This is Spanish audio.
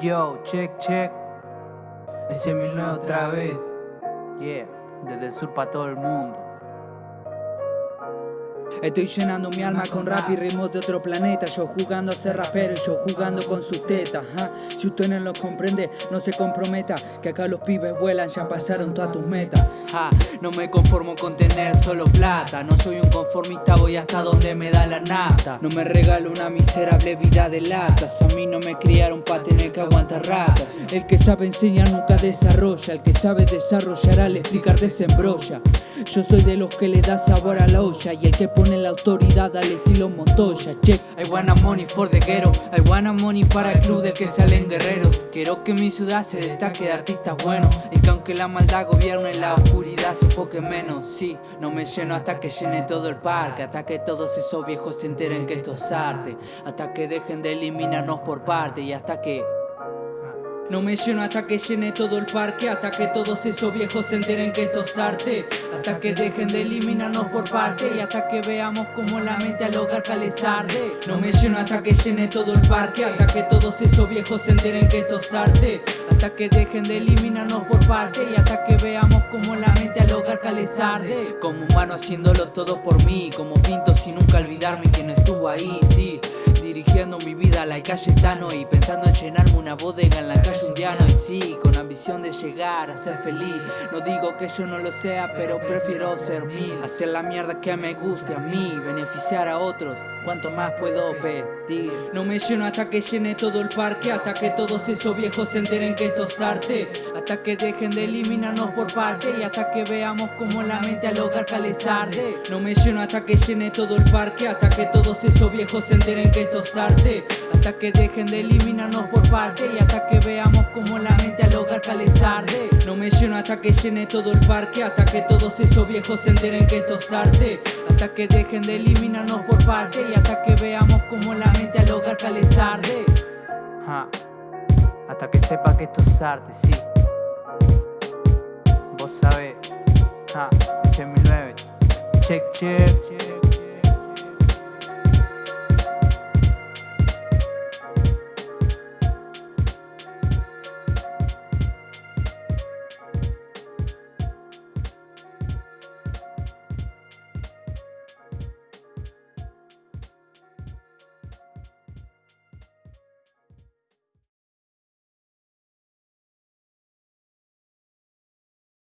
Yo, check, check. Ese otra vez. Yeah, desde el sur para todo el mundo. Estoy llenando mi alma con rap y ritmos de otro planeta. Yo jugando a ser rapero y yo jugando con sus tetas Si usted no lo comprende, no se comprometa Que acá los pibes vuelan, ya pasaron todas tus metas. No me conformo con tener solo plata. No soy un conformista, voy hasta donde me da la nata. No me regalo una miserable vida de latas A mí no me criaron pa' tener que aguantar rata El que sabe enseñar nunca desarrolla. El que sabe desarrollar al explicar desembrolla. Yo soy de los que le da sabor a la olla Y el que pone la autoridad al estilo Montoya Check, I wanna money for the ghetto. I wanna money para el club del que salen guerreros Quiero que mi ciudad se destaque de artistas buenos Y que aunque la maldad gobierne la oscuridad sofoque menos. Sí, no me lleno hasta que llene todo el parque Hasta que todos esos viejos se enteren que esto es arte Hasta que dejen de eliminarnos por parte Y hasta que... No me lleno hasta que llene todo el parque Hasta que todos esos viejos se enteren que esto es arte. Hasta que dejen de eliminarnos por parte Y hasta que veamos como la mente al hogar les arde No me lleno hasta que llene todo el parque Hasta que todos esos viejos se enteren que esto es arte. Hasta que dejen de eliminarnos por parte Y hasta que veamos como la mente al hogar les Como humano haciéndolo todo por mí Como pinto sin nunca olvidarme quien estuvo ahí, sí Dirigiendo mi vida a la calle Tano Y pensando en llenarme una bodega en la calle Undiano. Y sí, con ambición de llegar a ser feliz. No digo que yo no lo sea, pero prefiero ser mí. Hacer la mierda que me guste a mí Beneficiar a otros. ¿Cuánto más puedo pedir? No me lleno hasta que llene todo el parque Hasta que todos esos viejos se enteren que esto es arte Hasta que dejen de eliminarnos por parte Y hasta que veamos como la mente al hogar les No me lleno hasta que llene todo el parque Hasta que todos esos viejos se enteren que esto es arte. Hasta que dejen de eliminarnos por parte Y hasta que veamos como la mente al hogar les No me lleno hasta que llene todo el parque Hasta que todos esos viejos se enteren que esto es Hasta que dejen de eliminarnos por parte y hasta que veamos como la mente al hogar les Hasta que sepa que esto es arte, sí 2009 Check, check, check